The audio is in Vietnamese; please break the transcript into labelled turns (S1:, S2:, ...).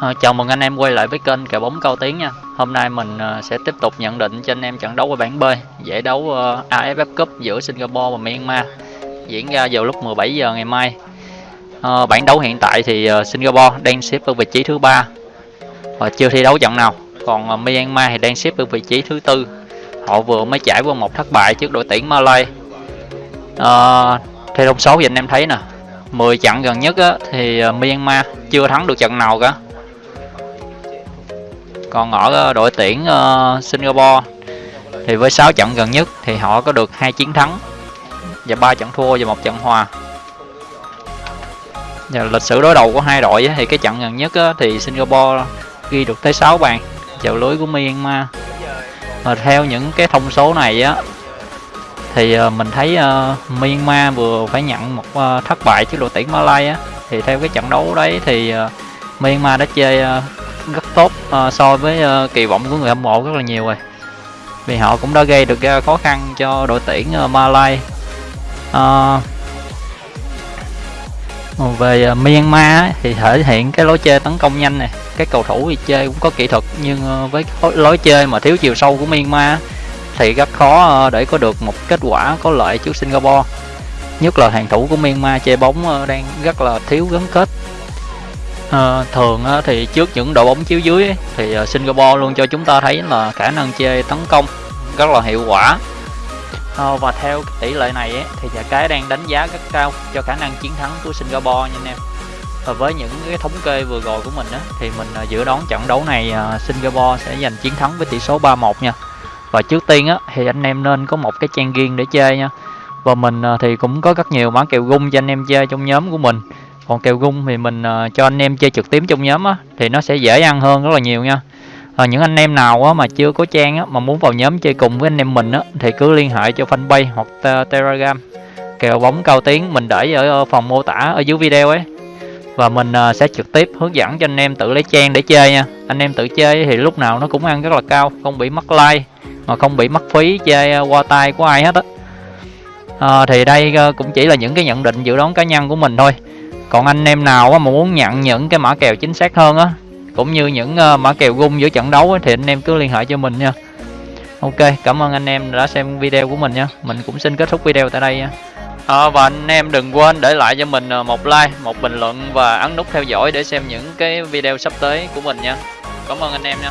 S1: À, chào mừng anh em quay lại với kênh kèo bóng cao tiếng nha. Hôm nay mình ờ, sẽ tiếp tục nhận định cho anh em trận đấu ở bảng B Giải đấu ờ, AFF Cup giữa Singapore và Myanmar Diễn ra vào lúc 17 giờ ngày mai. Bảng đấu hiện tại thì Singapore đang xếp ở vị trí thứ ba. Và chưa thi đấu trận nào Còn Myanmar thì đang xếp ở vị trí thứ tư. Họ vừa mới trải qua một thất bại trước đội tuyển Malay. À, Theo thông số thì anh em thấy nè 10 trận gần nhất á, thì Myanmar chưa thắng được trận nào cả còn ở ờ, đội tuyển uh, Singapore thì với 6 trận gần nhất thì họ có được hai chiến thắng và ba trận thua và một trận hòa. Và lịch sử đối đầu của hai đội thì cái trận gần nhất thì Singapore ghi được tới 6 bàn vào lưới của Myanmar. Mà theo những cái thông số này á thì ờ, mình thấy Myanmar vừa phải nhận một thất bại trước đội tuyển Malaysia thì theo cái trận đấu đấy thì Myanmar đã chơi rất tốt uh, so với uh, kỳ vọng của người hâm mộ rất là nhiều rồi. Vì họ cũng đã gây được uh, khó khăn cho đội tuyển ờ, uh, Malay uh, về uh, Myanmar thì thể hiện cái lối chơi tấn công nhanh này các cầu thủ thì chơi cũng có kỹ thuật nhưng uh, với lối chơi mà thiếu chiều sâu của Myanmar thì rất khó uh, để có được một kết quả có lợi trước Singapore. Nhất là hàng thủ của Myanmar chơi bóng uh, đang rất là thiếu gắn kết à, thường á, thì trước những đội bóng chiếu dưới ấy, thì ờ, Singapore luôn cho chúng ta thấy là khả năng chơi tấn công rất là hiệu quả. À, và theo tỷ lệ này ấy, thì nhà cái đang đánh giá rất cao cho khả năng chiến thắng của Singapore nha anh em. Và với những cái thống kê vừa rồi của mình á, thì mình dự đoán trận đấu này Singapore sẽ giành chiến thắng với tỷ số 3-1 nha. Và trước tiên á, thì anh em nên có một cái trang riêng để chơi nha. Và mình thì cũng có rất nhiều mã kèo gung cho anh em chơi trong nhóm của mình còn kèo gung thì mình uh, cho anh em chơi trực tiếp trong nhóm á thì nó sẽ dễ ăn hơn rất là nhiều nha. À, những anh em nào á, mà chưa có trang á, mà muốn vào nhóm chơi cùng với anh em mình á, thì cứ liên hệ cho fanpage hoặc telegram. Kèo bóng cao tiếng mình để ở ờ, phòng mô tả ở dưới video ấy. Và mình uh, sẽ trực tiếp hướng dẫn cho anh em tự lấy trang để chơi nha. Anh em tự chơi thì lúc nào nó cũng ăn rất là cao không bị mất like mà không bị mất phí chơi uh, qua tay của ai hết á. À, thì đây uh, cũng chỉ là những cái nhận định dự đoán cá nhân của mình thôi còn anh em nào mà muốn nhận những cái mã kèo chính xác hơn á cũng như những ờ, mã kèo gung giữa trận đấu á, thì anh em cứ liên hệ cho mình nha. Ok cảm ơn anh em đã xem video của mình nha. Mình cũng xin kết thúc video tại đây nha. À, và anh em đừng quên để lại cho mình ờ, một like một bình luận và ấn nút theo dõi để xem những cái video sắp tới của mình nha. Cảm ơn anh em nha.